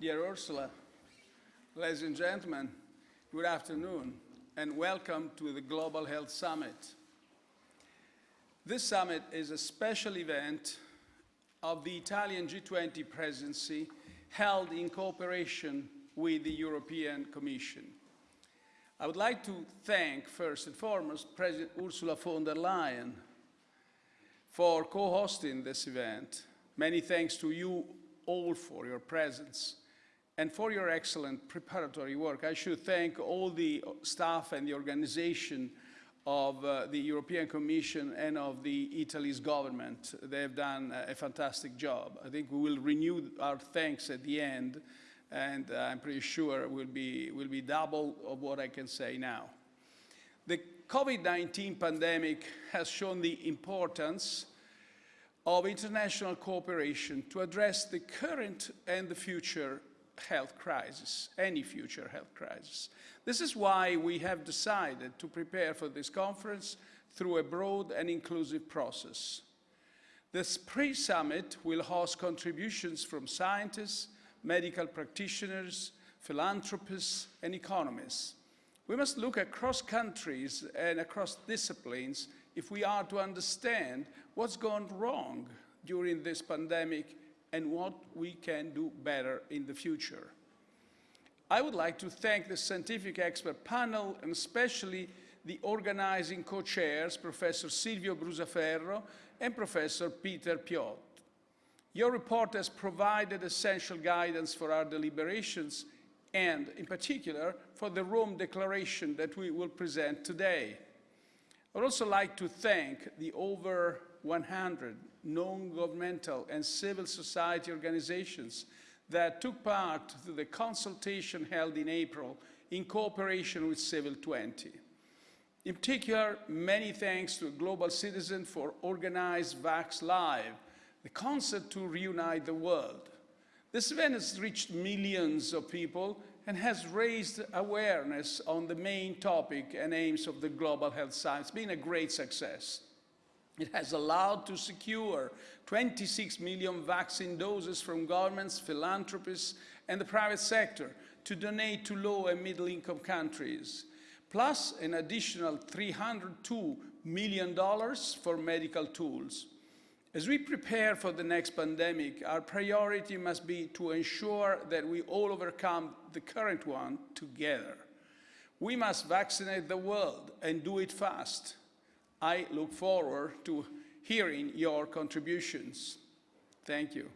Dear Ursula, ladies and gentlemen, good afternoon and welcome to the Global Health Summit. This summit is a special event of the Italian G20 presidency held in cooperation with the European Commission. I would like to thank, first and foremost, President Ursula von der Leyen for co-hosting this event. Many thanks to you all for your presence and for your excellent preparatory work. I should thank all the staff and the organization of uh, the European Commission and of the Italy's government. They have done a fantastic job. I think we will renew our thanks at the end and uh, I'm pretty sure it will be, will be double of what I can say now. The COVID-19 pandemic has shown the importance of international cooperation to address the current and the future health crisis, any future health crisis. This is why we have decided to prepare for this conference through a broad and inclusive process. This pre-summit will host contributions from scientists, medical practitioners, philanthropists, and economists. We must look across countries and across disciplines if we are to understand what's gone wrong during this pandemic and what we can do better in the future. I would like to thank the scientific expert panel and especially the organizing co-chairs, Professor Silvio Brusaferro and Professor Peter Piot. Your report has provided essential guidance for our deliberations and, in particular, for the Rome Declaration that we will present today. I would also like to thank the over 100 non-governmental and civil society organizations that took part to the consultation held in April in cooperation with Civil 20. In particular, many thanks to Global Citizen for organized Vax Live, the concert to reunite the world. This event has reached millions of people and has raised awareness on the main topic and aims of the Global Health. It's been a great success. It has allowed to secure 26 million vaccine doses from governments, philanthropists, and the private sector to donate to low and middle income countries, plus an additional $302 million for medical tools. As we prepare for the next pandemic, our priority must be to ensure that we all overcome the current one together. We must vaccinate the world and do it fast. I look forward to hearing your contributions. Thank you.